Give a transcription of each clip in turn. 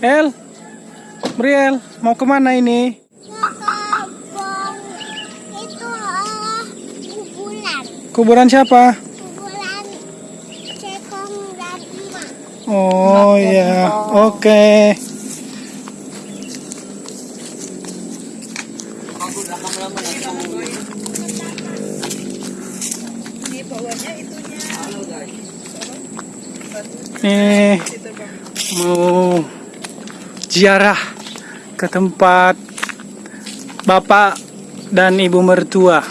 El, Briel, mau ke mana ini? Itu ah kuburan. Kuburan siapa? Kuburan cekong dan emak. Oh ya, oke. Nih, mau ziarah ke tempat bapak dan ibu mertua.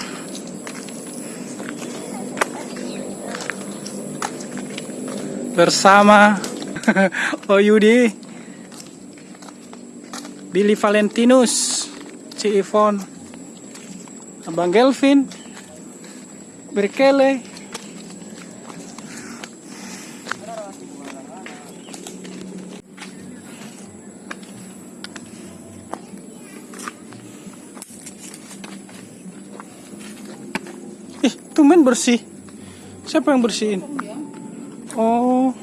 Bersama Oyudi, Billy Valentinus, Ci Ivon, Abang Gelvin, Berkele, bersih. Siapa yang bersihin? Oh.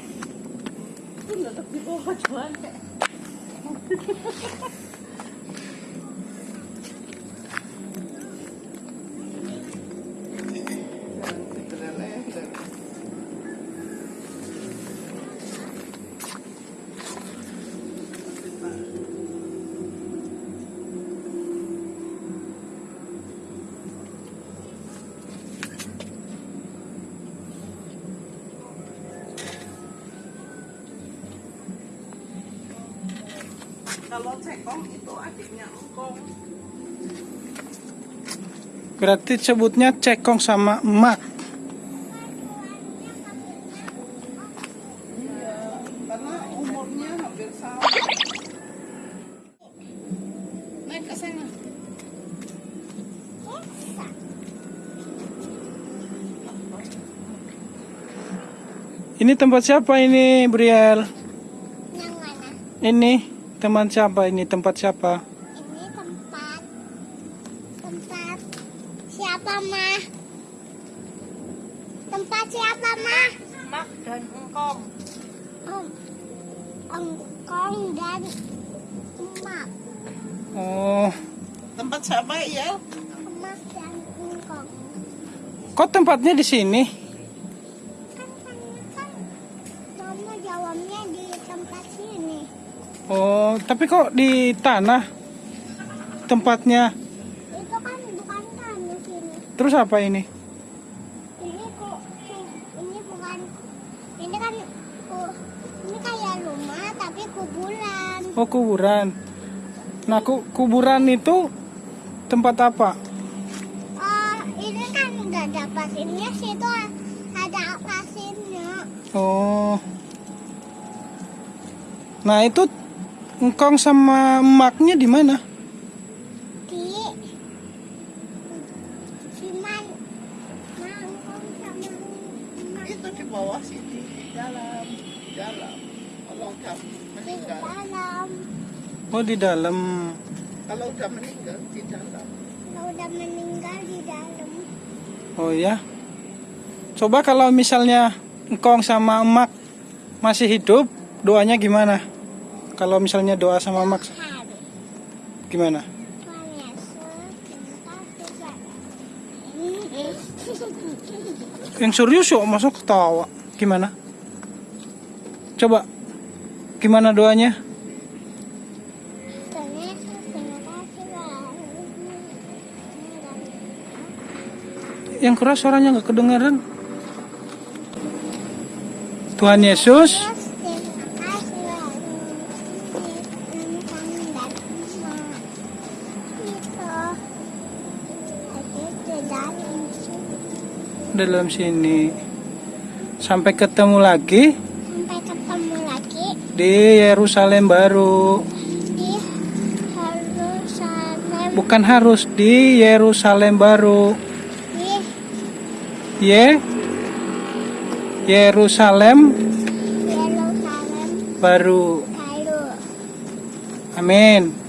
Kalau cekong itu adiknya engkong. Berarti sebutnya cekong sama emak. Karena umurnya hampir sama. Naik ke sana. Ini tempat siapa ini, Briel? Yang mana? Ini teman siapa? Ini tempat siapa? Ini tempat tempat siapa mah? Tempat siapa mah? Mak dan engkong. Om, engkong dan emak. Oh, Tempat siapa ya? Emak dan engkong. kok tempatnya di sini? Tapi kok di tanah tempatnya? Itu kan bukan tanah sini. Terus apa ini? Ini kok ini bukan ini kan ini kayak rumah tapi kuburan. Oh, kuburan. Nah, ku- kuburan itu tempat apa? Oh, ini kan nggak ada pasirnya situ ada pasirnya. Oh. Nah, itu engkong sama emaknya di mana? Di Cuman mangkong sama emak Itu di bawah sini, di dalam, di dalam. Kalau udah di meninggal, dalam. Oh, di dalam. kalau udah meninggal di dalam. Kalau udah meninggal di dalam. Oh ya. Coba kalau misalnya engkong sama emak masih hidup, doanya gimana? Kalau misalnya doa sama Hari. gimana? Yang serius yuk masuk ketawa. Gimana? Coba. Gimana doanya? Yang keras suaranya nggak kedengaran. Tuhan Yesus, dalam sini. Sampai ketemu lagi Sampai ketemu lagi di Yerusalem baru. di Yerusalem. Bukan harus di Yerusalem baru. Di Ye Yerusalem Yerusalem baru. baru. Amin.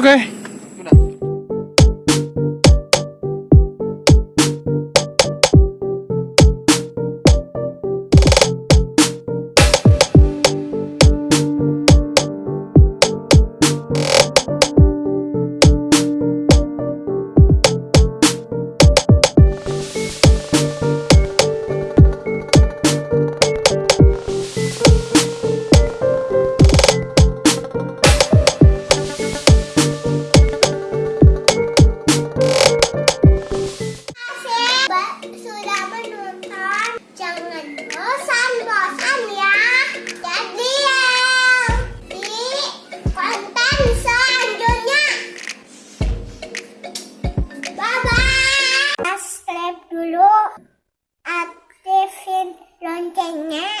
Oke. kênh nhé